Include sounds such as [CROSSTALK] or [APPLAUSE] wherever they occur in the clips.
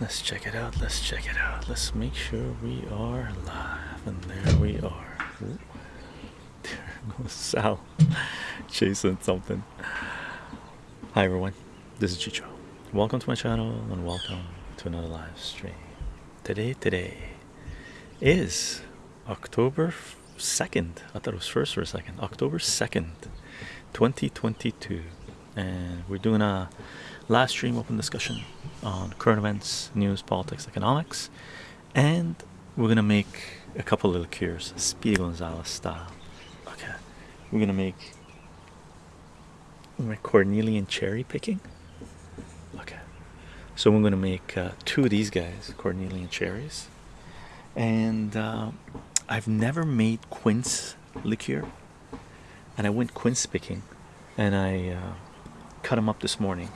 Let's check it out. Let's check it out. Let's make sure we are live. And there we are. Ooh. There [LAUGHS] goes Sal [LAUGHS] chasing something. Hi everyone, this is Chycho. Welcome to my channel and welcome to another live stream. Today, today is October 2nd. I thought it was first for a second. October 2nd, 2022. And we're doing a live stream open discussion on current events, news, politics, economics, and we're gonna make a couple little cures, Speedy Gonzalez style. Okay, we're gonna make we're Cornelian cherry picking. Okay, so we're gonna make uh, two of these guys, Cornelian cherries, and uh, I've never made quince liqueur, and I went quince picking, and I uh, cut them up this morning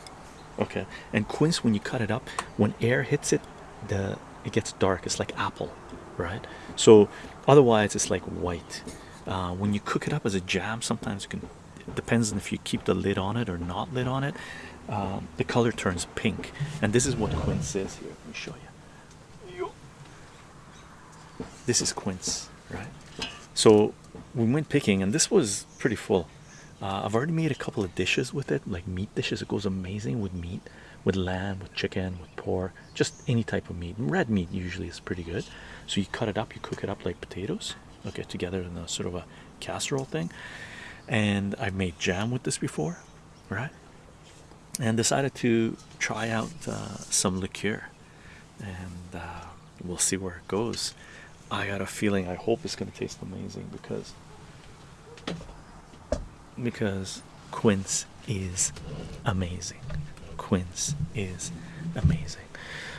okay. And quince when you cut it up when air hits it the it gets dark. It's like apple right? So otherwise it's like white. Uh, when you cook it up as a jam sometimes you can it depends on if you keep the lid on it or not lid on it um, the color turns pink. And this is what quince is here. Let me show you. This is quince right? So we went picking and this was pretty full uh, I've already made a couple of dishes with it, like meat dishes. It goes amazing with meat, with lamb, with chicken, with pork, just any type of meat. Red meat usually is pretty good. So you cut it up, you cook it up like potatoes, okay, together in a sort of a casserole thing. And I've made jam with this before, right? And decided to try out uh, some liqueur, and uh, we'll see where it goes. I got a feeling. I hope it's going to taste amazing because because quince is amazing. Quince is amazing.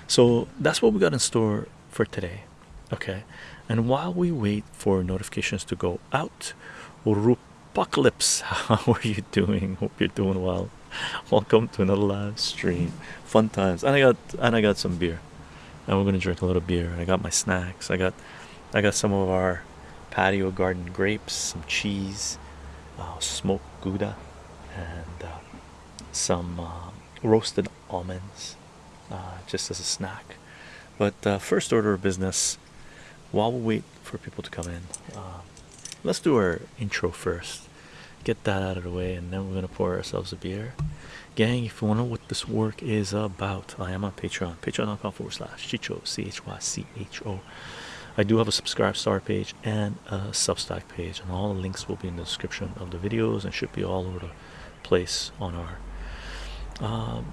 So that's what we got in store for today okay? And while we wait for notifications to go out Rupocalypse [LAUGHS] how are you doing? Hope you're doing well. Welcome to another live stream. Fun times. And I got and I got some beer. And we're gonna drink a little beer. I got my snacks. I got I got some of our patio garden grapes some cheese uh, smoked gouda and uh, some uh, roasted almonds uh, just as a snack. But uh, first order of business while we wait for people to come in uh, let's do our intro first. Get that out of the way and then we're gonna pour ourselves a beer. Gang if you want to know what this work is about i am on patreon. Patreon.com forward slash chycho c-h-y-c-h-o I do have a subscribe star page and a Substack page, and all the links will be in the description of the videos and should be all over the place on our um,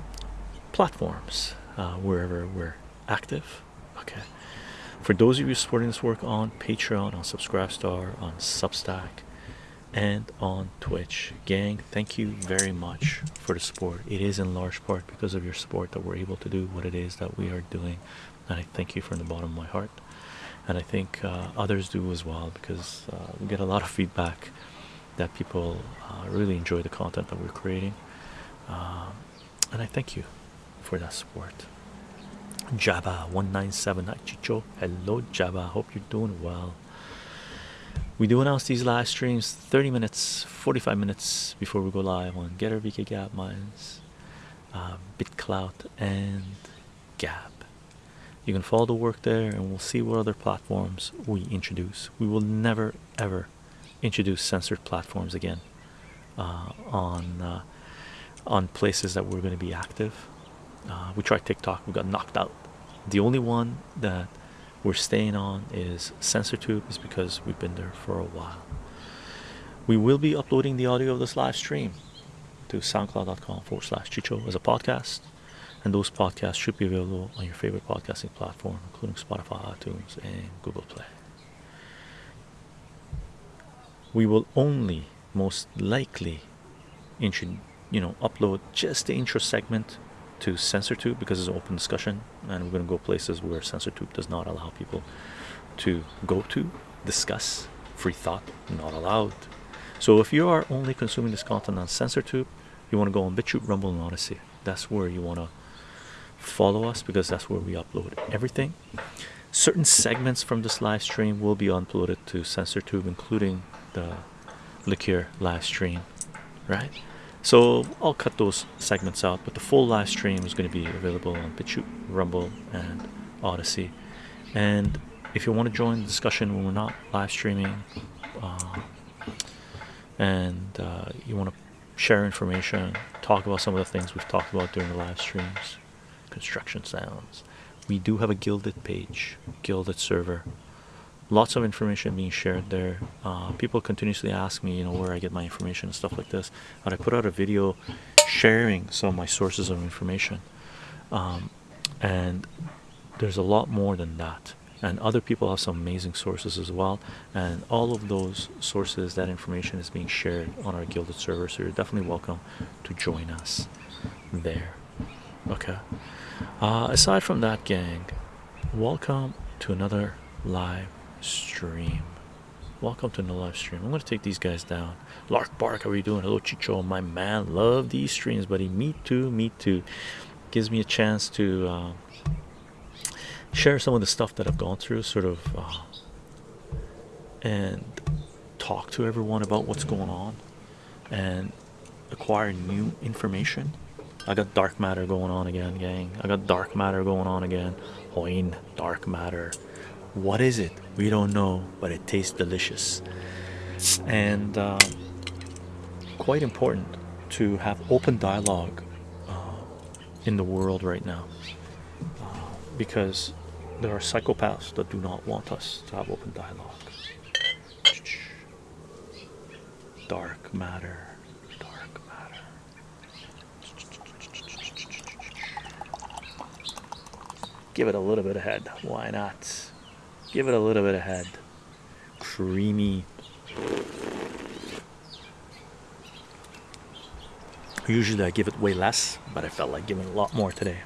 platforms uh, wherever we're active. Okay, for those of you supporting this work on Patreon, on Subscribestar, on Substack, and on Twitch, gang, thank you very much for the support. It is in large part because of your support that we're able to do what it is that we are doing, and I thank you from the bottom of my heart and I think uh, others do as well because uh, we get a lot of feedback that people uh, really enjoy the content that we're creating. Um, and I thank you for that support. Jabba 197 Chycho. Hello Jabba. Hope you're doing well. We do announce these live streams 30 minutes 45 minutes before we go live on Gettr VK Gap Minds uh, BitClout and Gab you can follow the work there and we'll see what other platforms we introduce. We will never ever introduce censored platforms again uh, on uh, on places that we're going to be active. Uh, we tried tiktok we got knocked out. The only one that we're staying on is censortube is because we've been there for a while. We will be uploading the audio of this live stream to soundcloud.com forward slash chycho as a podcast and those podcasts should be available on your favorite podcasting platform including spotify itunes and google play we will only most likely intro you know upload just the intro segment to censortube because it's open discussion and we're going to go places where censortube does not allow people to go to discuss free thought not allowed so if you are only consuming this content on censortube you want to go on BitChute, Rumble, and Odysee. That's where you want to follow us because that's where we upload everything certain segments from this live stream will be uploaded to censortube including the liqueur live stream right So I'll cut those segments out, but the full live stream is going to be available on BitChute, Rumble, and Odysee. And if you want to join the discussion when we're not live streaming, uh, and uh, you want to share information, talk about some of the things we've talked about during the live streams, construction sounds. We do have a Guilded page, Guilded server. Lots of information being shared there. Uh, people continuously ask me, you know, where I get my information and stuff like this. And I put out a video sharing some of my sources of information. Um, and there's a lot more than that and other people have some amazing sources as well and all of those sources that information is being shared on our guilded server so you're definitely welcome to join us there okay. Uh, aside from that gang welcome to another live stream. Welcome to the live stream. I'm going to take these guys down. Lark bark how are you doing? Hello chycho my man. Love these streams buddy. Me too me too. Gives me a chance to uh, share some of the stuff that I've gone through, sort of, uh, and talk to everyone about what's going on and acquire new information. I got dark matter going on again, gang. I got dark matter going on again. Hoin, dark matter. What is it? We don't know, but it tastes delicious. And uh, quite important to have open dialogue uh, in the world right now uh, because there are psychopaths that do not want us to have open dialogue. Dark matter, dark matter. Give it a little bit of head. Why not? Give it a little bit of head. Creamy. Usually I give it way less, but I felt like giving a lot more today.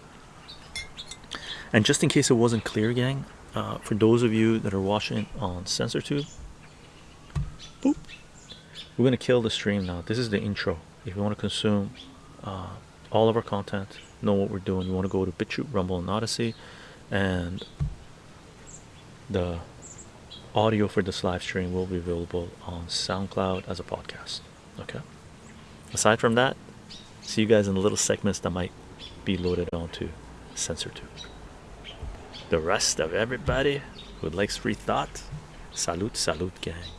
And just in case it wasn't clear, gang, uh, for those of you that are watching on SensorTube, boop, we're gonna kill the stream now. This is the intro. If you want to consume uh, all of our content, know what we're doing, you want to go to BitChute, Rumble, and Odysee, and the audio for this live stream will be available on SoundCloud as a podcast. Okay. Aside from that, see you guys in the little segments that might be loaded onto SensorTube the rest of everybody who likes free thought salute salute gang